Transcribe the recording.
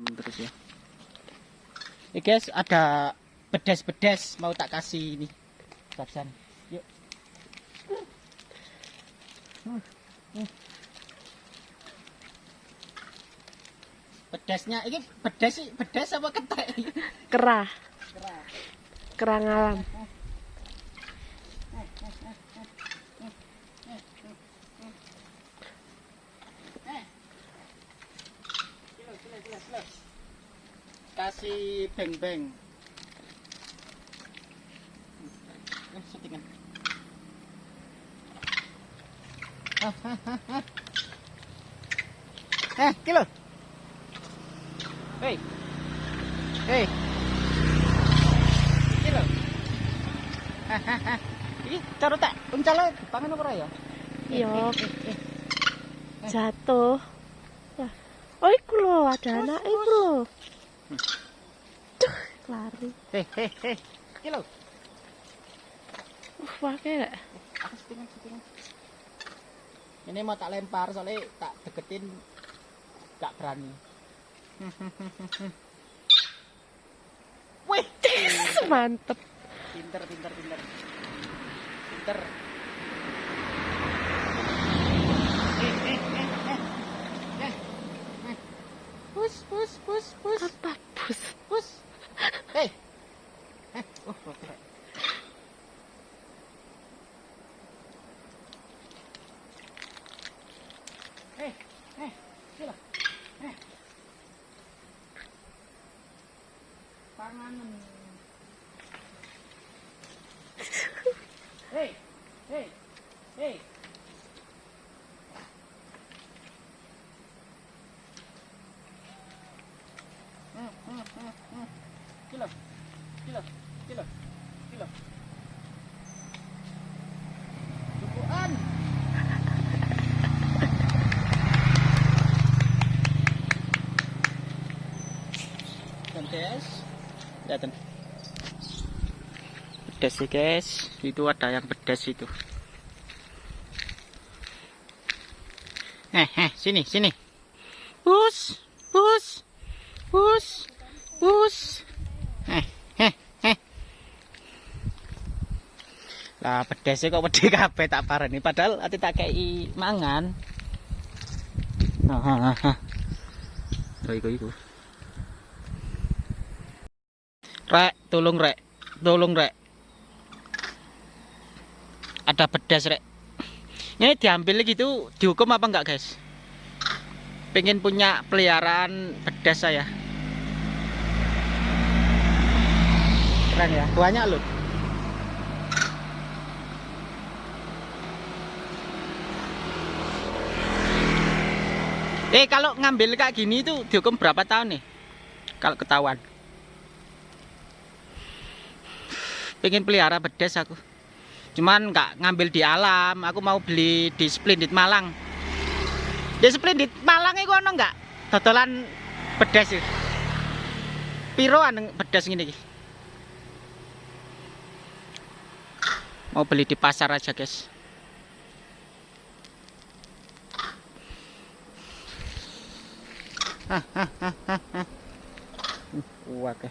Aman terus ya. Ini guys, ada pedas-pedas mau tak kasih ini. Babsan. Yuk. Pedasnya ini pedas sih, pedas apa ketek? Kerah, Kerah. kerah ngalam. Kilo, kilo, kilo, kilo. Kasih beng-beng. Settingan. Eh, kilo. Hei. Hei. Kilo. Ah, ah, ah. Iki cara tak uncale pangan apa ya? Iya, Eh, eh, eh. jatuh. Oh, iku lho, ada anak iku lho. Duh, lari. Hei, hei, hei. Uh, pakai gak? Ini mau tak lempar soalnya tak deketin gak berani. Wih, Mantep. pinter, pinter, pinter. Pinter. Eh, eh, eh, eh. Eh, eh. Pus, pus, pus, pus, Apa bus? pus. Hei. Eh, oh, oh, oh. Eh, eh, sila. Eh. Panganan. Hei, hei, hei. Hmm, hmm, hmm, hmm. Kilo, kilo, kilo, kilo. Lihatin. Pedas sih guys, itu ada yang pedas itu. Eh, eh, sini, sini. Bus, bus, bus. Eh, eh, eh. Lah pedesnya kok pedhe kabeh tak parani padahal ati tak kei mangan. Ah, ah, ah. Oh, iku iku. Rek, tolong rek. Tolong rek. Ada pedas rek. Ini diambil gitu dihukum apa enggak guys? Pengen punya peliharaan pedas saya. Keren ya, banyak loh. Eh kalau ngambil kayak gini itu dihukum berapa tahun nih? Kalau ketahuan. Pengen pelihara bedes aku. Cuman nggak ngambil di alam, aku mau beli di Splendid Malang. Di Splendid Malang itu ono nggak? Dodolan bedes itu. Piroan bedes gini? Mau beli di pasar aja, guys. Guaca.